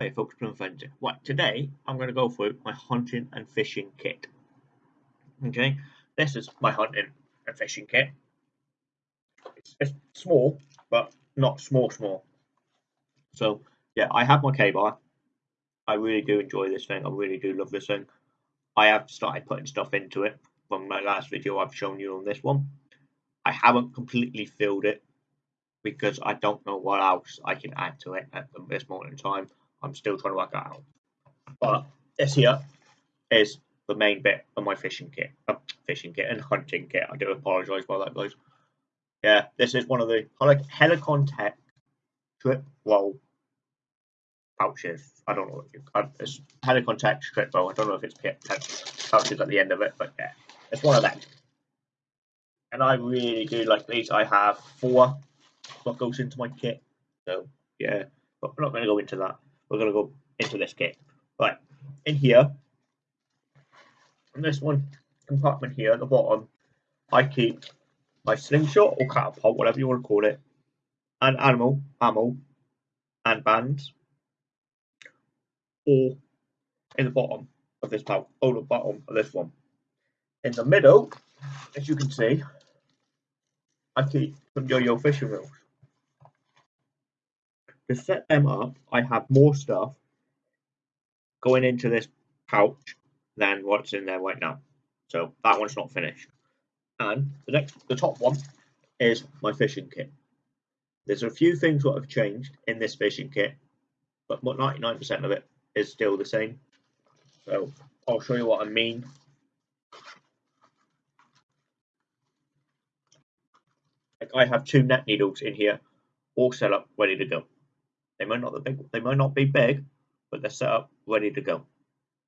Hey folks, Plymouth Friends. Right, today I'm going to go through my hunting and fishing kit. Okay, this is my hunting and fishing kit. It's, it's small, but not small small. So yeah, I have my KA-BAR. I really do enjoy this thing. I really do love this thing. I have started putting stuff into it from my last video I've shown you on this one. I haven't completely filled it because I don't know what else I can add to it at this moment in time. I'm still trying to work that out. But this here is the main bit of my fishing kit, uh, fishing kit and hunting kit. I do apologise about that, guys. Yeah, this is one of the Helikon-Tex trip roll pouches. I don't know if you, uh, it's Helikon-Tex strip roll. I don't know if it's pouches at the end of it, but yeah, it's one of them. And I really do like these. I have four what goes into my kit. So yeah, but we're not going to go into that. We're going to go into this kit. Right, in here, in this one compartment here at the bottom, I keep my slingshot or catapult, whatever you want to call it, and animal, ammo, and bands, all in the bottom of this pouch, or the bottom of this one. In the middle, as you can see, I keep some yo-yo fishing reels to set them up, I have more stuff going into this pouch than what's in there right now. So that one's not finished. And the next, the top one is my fishing kit. There's a few things that have changed in this fishing kit, but 99% of it is still the same. So I'll show you what I mean. Like I have two net needles in here, all set up, ready to go. They might not big, they might not be big, but they're set up ready to go.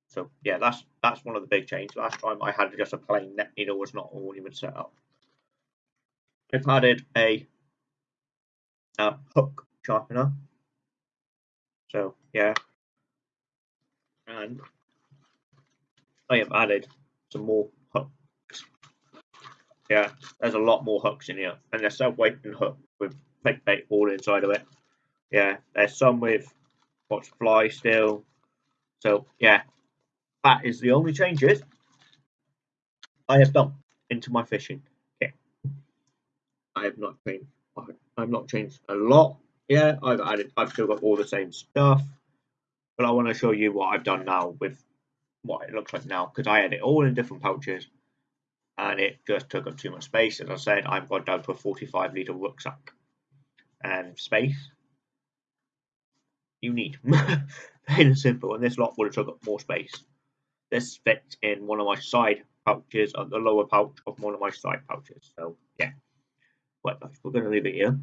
So yeah, that's that's one of the big changes. Last time I had just a plain net needle was not all even set up. I've added a, a hook sharpener. So yeah, and I have added some more hooks. Yeah, there's a lot more hooks in here, and they're self-weighting hook with fake bait all inside of it yeah, there's some with what's fly still. So yeah, that is the only changes I have done into my fishing kit. I have not changed. I've not changed a lot. Yeah, I've added. I've still got all the same stuff, but I want to show you what I've done now with what it looks like now because I had it all in different pouches, and it just took up too much space. As I said, I've got down to a 45 liter rucksack and space you need. Plain and simple. And this lot would have took up more space. This fits in one of my side pouches, on the lower pouch of one of my side pouches. So yeah. But we're going to leave it here.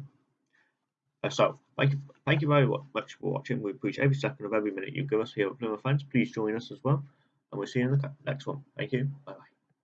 Uh, so thank you, thank you very much for watching. We appreciate every second of every minute you give us here at Plymouth Fans. Please join us as well, and we'll see you in the next one. Thank you. Bye bye.